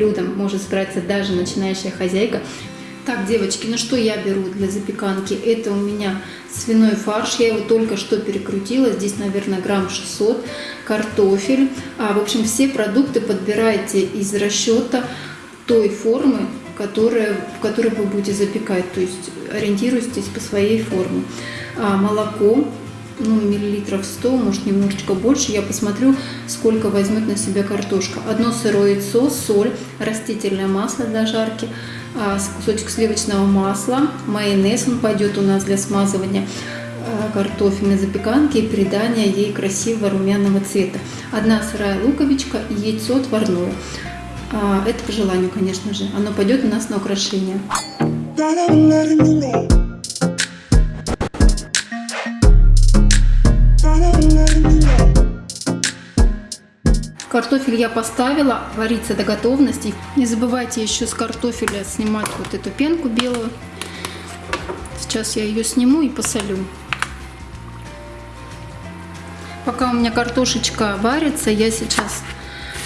блюдом может справиться даже начинающая хозяйка. Так, девочки, ну что я беру для запеканки? Это у меня свиной фарш, я его только что перекрутила, здесь, наверное, грамм 600, картофель. А, в общем, все продукты подбирайте из расчета той формы, которая, в которой вы будете запекать, то есть ориентируйтесь по своей форме. А, молоко, ну, миллилитров 100, может немножечко больше. Я посмотрю, сколько возьмет на себя картошка. Одно сырое яйцо, соль, растительное масло для жарки, а, кусочек сливочного масла, майонез, он пойдет у нас для смазывания а, картофельной запеканки и придания ей красивого румяного цвета. Одна сырая луковичка и яйцо отварное. А, это по желанию, конечно же. Оно пойдет у нас на украшение. Картофель я поставила вариться до готовности. Не забывайте еще с картофеля снимать вот эту пенку белую. Сейчас я ее сниму и посолю. Пока у меня картошечка варится, я сейчас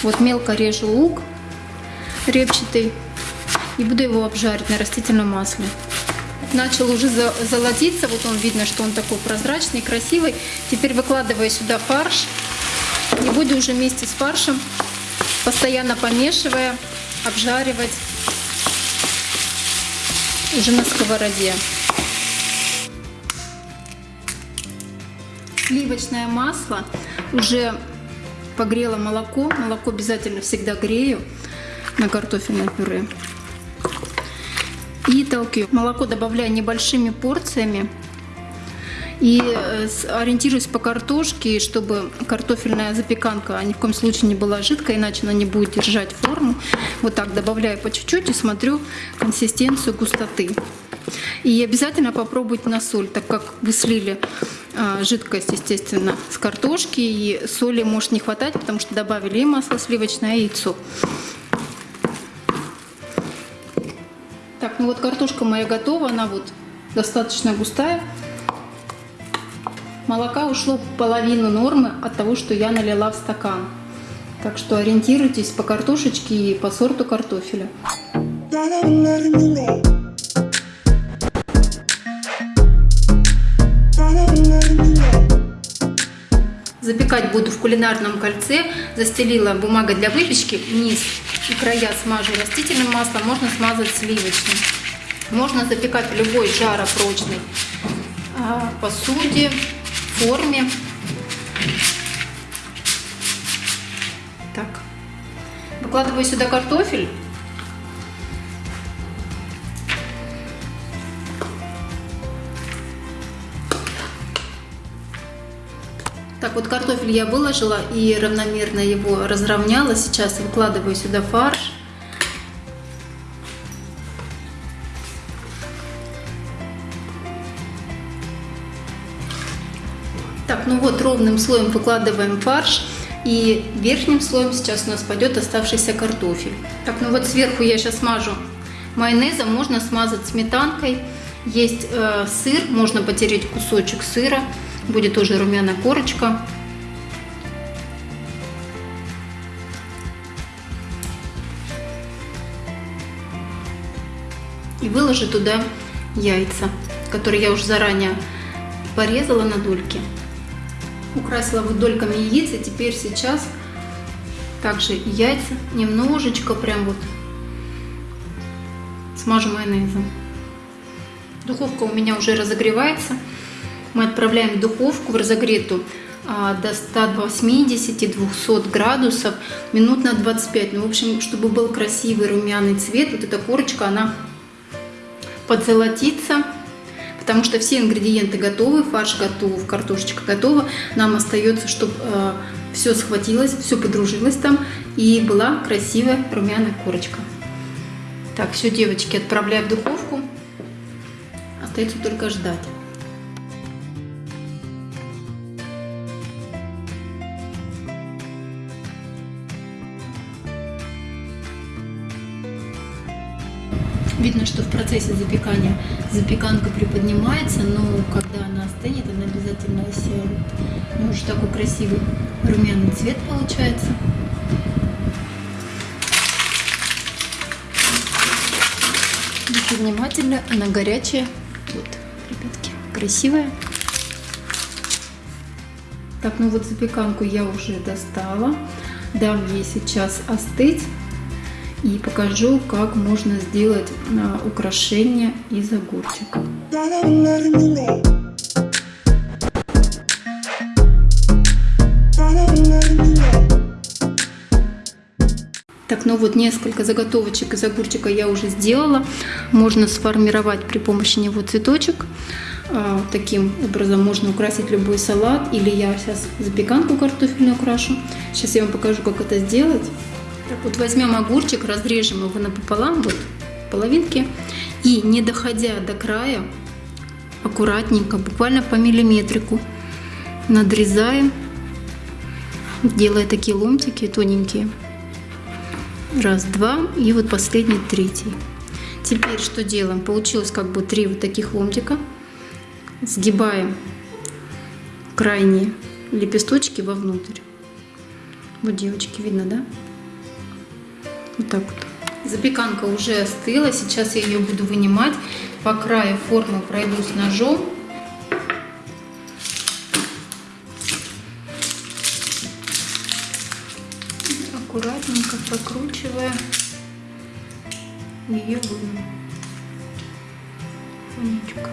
вот мелко режу лук репчатый и буду его обжарить на растительном масле. Начал уже золотиться, вот он видно, что он такой прозрачный, красивый. Теперь выкладываю сюда фарш. И буду уже вместе с фаршем, постоянно помешивая, обжаривать уже на сковороде. Сливочное масло уже погрело молоко. Молоко обязательно всегда грею на картофельное пюре. И толкаю. Молоко добавляю небольшими порциями и э, ориентируюсь по картошке, чтобы картофельная запеканка ни в коем случае не была жидкой, иначе она не будет держать форму. Вот так добавляю по чуть-чуть и смотрю консистенцию густоты. И обязательно попробуйте на соль, так как вы слили а, жидкость, естественно, с картошки, и соли может не хватать, потому что добавили и масло сливочное, и яйцо. Так, ну вот картошка моя готова, она вот достаточно густая. Молока ушло половину нормы от того, что я налила в стакан. Так что ориентируйтесь по картошечке и по сорту картофеля. Запекать буду в кулинарном кольце. Застелила бумагой для выпечки. Низ и края смажу растительным маслом. Можно смазать сливочным. Можно запекать в любой жаропрочной а, посуде форме. Так. Выкладываю сюда картофель. Так, вот картофель я выложила и равномерно его разровняла. Сейчас выкладываю сюда фарш. Так, ну вот ровным слоем выкладываем фарш. И верхним слоем сейчас у нас пойдет оставшийся картофель. Так, ну вот сверху я сейчас смажу майонезом. Можно смазать сметанкой. Есть э, сыр, можно потереть кусочек сыра. Будет тоже румяная корочка. И выложу туда яйца, которые я уже заранее порезала на дольки украсила вот дольками яиц, и теперь сейчас также яйца немножечко прям вот смажу майонезом. Духовка у меня уже разогревается. Мы отправляем в духовку в разогретую а, до 180-200 градусов минут на 25. Ну, в общем, чтобы был красивый румяный цвет, вот эта корочка, она подзолотится потому что все ингредиенты готовы, фарш готов, картошечка готова. Нам остается, чтобы э, все схватилось, все подружилось там и была красивая румяная корочка. Так, все, девочки, отправляю в духовку. Остается только ждать. Видно, что в процессе запекания запеканка приподнимается, но когда она остынет, она обязательно осядет. Ну, уже такой красивый румяный цвет получается. Будьте внимательны, она горячая. Вот, ребятки, красивая. Так, ну вот запеканку я уже достала. Дам ей сейчас остыть и покажу, как можно сделать а, украшение из огурчика. Так, ну вот несколько заготовочек из огурчика я уже сделала. Можно сформировать при помощи него цветочек. А, таким образом можно украсить любой салат. Или я сейчас запеканку картофельную украшу. Сейчас я вам покажу, как это сделать. Так, вот возьмем огурчик, разрежем его напополам, вот половинки. И не доходя до края, аккуратненько, буквально по миллиметрику надрезаем, делая такие ломтики тоненькие. Раз, два. И вот последний, третий. Теперь что делаем? Получилось как бы три вот таких ломтика. Сгибаем крайние лепесточки вовнутрь. Вот, девочки, видно, да? Вот так вот. Запеканка уже остыла. Сейчас я ее буду вынимать. По краю формы пройдусь ножом. аккуратненько прокручивая ее выму. Фонечка.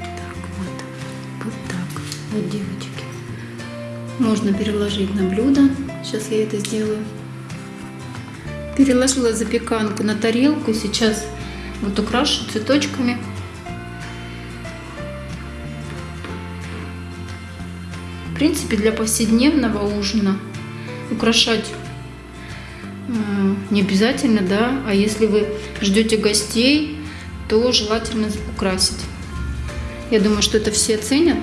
Так, вот. Вот так. Вот, девочки. Можно переложить на блюдо. Сейчас я это сделаю. Переложила запеканку на тарелку. Сейчас вот украшу цветочками. В принципе, для повседневного ужина украшать э, не обязательно, да, а если вы ждете гостей, то желательно украсить. Я думаю, что это все ценят.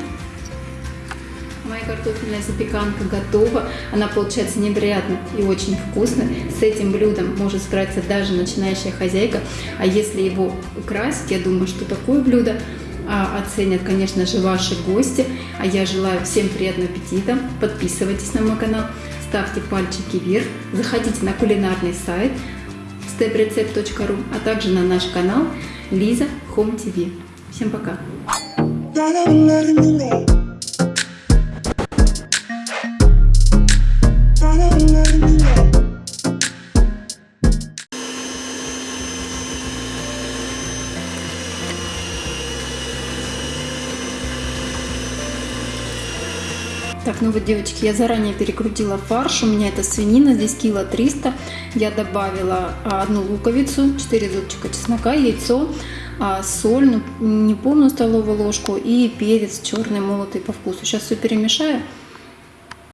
Картофельная запеканка готова. Она получается невероятно и очень вкусная. С этим блюдом может справиться даже начинающая хозяйка. А если его украсить, я думаю, что такое блюдо а, оценят, конечно же, ваши гости. А я желаю всем приятного аппетита. Подписывайтесь на мой канал ставьте пальчики вверх, заходите на кулинарный сайт steprecept.ru, а также на наш канал Лиза Home TV. Всем пока! Так, ну вот, девочки, я заранее перекрутила фарш. У меня это свинина, здесь кило 300. Я добавила а, одну луковицу, 4 зубчика чеснока, яйцо, а, соль, ну, не полную столовую ложку и перец черный молотый по вкусу. Сейчас все перемешаю